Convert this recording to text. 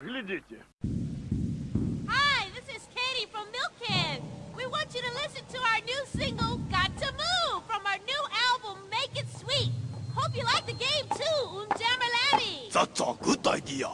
Глядите. Hi, this is Katie from Milkhead. We want you to listen to our new single, Got to Move, from our new album, Make It Sweet. Hope you like the game too, Unjamalami. That's a good idea.